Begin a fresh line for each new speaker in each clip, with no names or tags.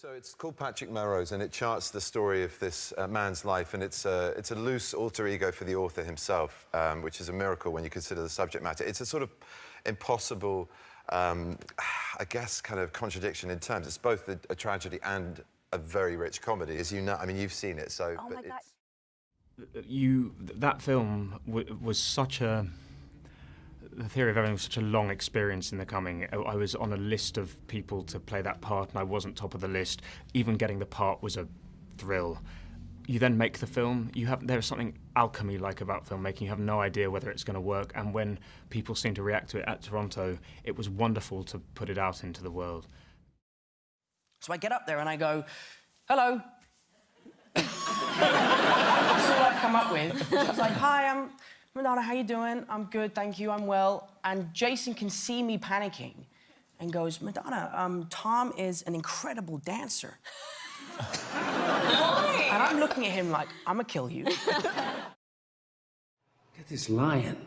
So it's called Patrick Melrose, and it charts the story of this uh, man's life, and it's a, it's a loose alter ego for the author himself, um, which is a miracle when you consider the subject matter. It's a sort of impossible, um, I guess, kind of contradiction in terms. It's both a, a, tragedy and a very rich comedy, as you know. I mean, you've seen it, so.
Oh my God.
You, that film was such a the theory of everything was such a long experience in the coming. I was on a list of people to play that part, and I wasn't top of the list. Even getting the part was a thrill. You then make the film. You have there's something alchemy-like about filmmaking. You have no idea whether it's going to work, and when people seem to react to it at Toronto, it was wonderful to put it out into the world.
So I get up there and I go, "Hello." That's all I've come up with. She's like, "Hi, I'm." Madonna, how you doing? I'm good, thank you, I'm well. And Jason can see me panicking and goes, Madonna, um, Tom is an incredible dancer. and I'm looking at him like, I'm gonna kill you.
Look at this lion.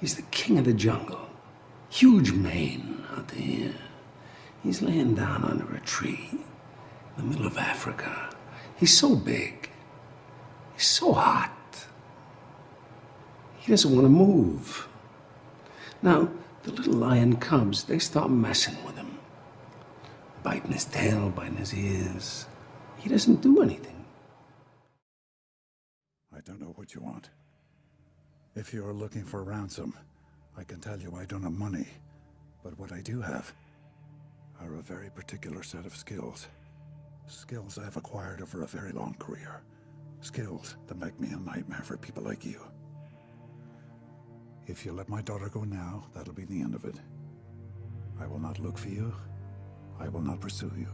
He's the king of the jungle. Huge mane out there. He's laying down under a tree in the middle of Africa. He's so big. He's so hot. He doesn't want to move. Now, the little lion cubs, they start messing with him. Biting his tail, biting his ears. He doesn't do anything.
I don't know what you want. If you're looking for ransom, I can tell you I don't have money. But what I do have are a very particular set of skills. Skills I've acquired over a very long career. Skills that make me a nightmare for people like you. If you let my daughter go now, that'll be the end of it. I will not look for you. I will not pursue you.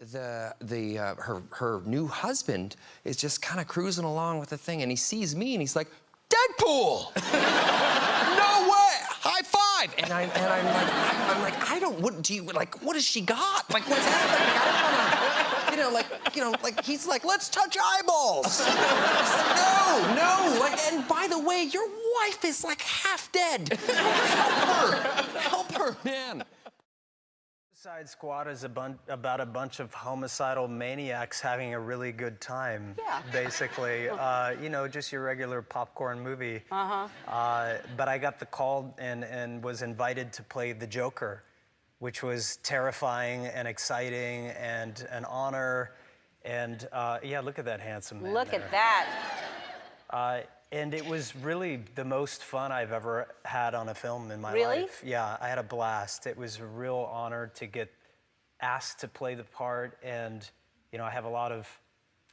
The, the, uh, her, her new husband is just kind of cruising along with the thing, and he sees me, and he's like, Deadpool! no way! High five! And, I, and I'm like, like, I don't, what do you, like, what has she got? Like, what's happening? You know, like, you know, like he's like, let's touch eyeballs. no, no. Like, and by the way, your wife is like half dead. Help her. Help her, man.
Suicide Squad is a about a bunch of homicidal maniacs having a really good time.
Yeah.
Basically, uh, you know, just your regular popcorn movie.
Uh-huh.
Uh, but I got the call and, and was invited to play the Joker which was terrifying and exciting and an honor. And uh, yeah, look at that handsome man.
Look
there.
at that.
And it was really the most fun I've ever had on a film in my
really?
life. Yeah, I had a blast. It was a real honor to get asked to play the part. And, you know, I have a lot of,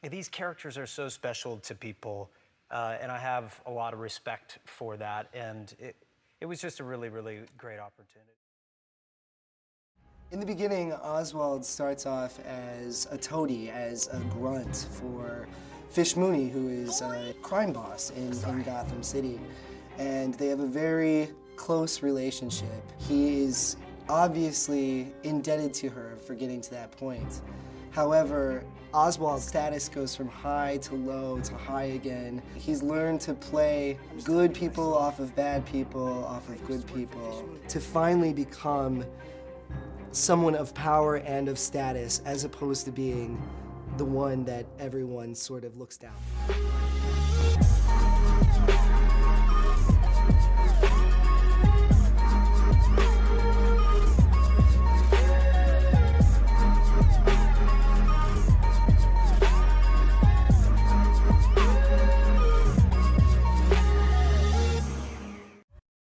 these characters are so special to people. Uh, and I have a lot of respect for that. And it, it was just a really, really great opportunity.
In the beginning, Oswald starts off as a toady, as a grunt for Fish Mooney, who is a crime boss in, in Gotham City. And they have a very close relationship. He is obviously indebted to her for getting to that point. However, Oswald's status goes from high to low to high again. He's learned to play good people off of bad people, off of good people, to finally become someone of power and of status as opposed to being the one that everyone sort of looks down.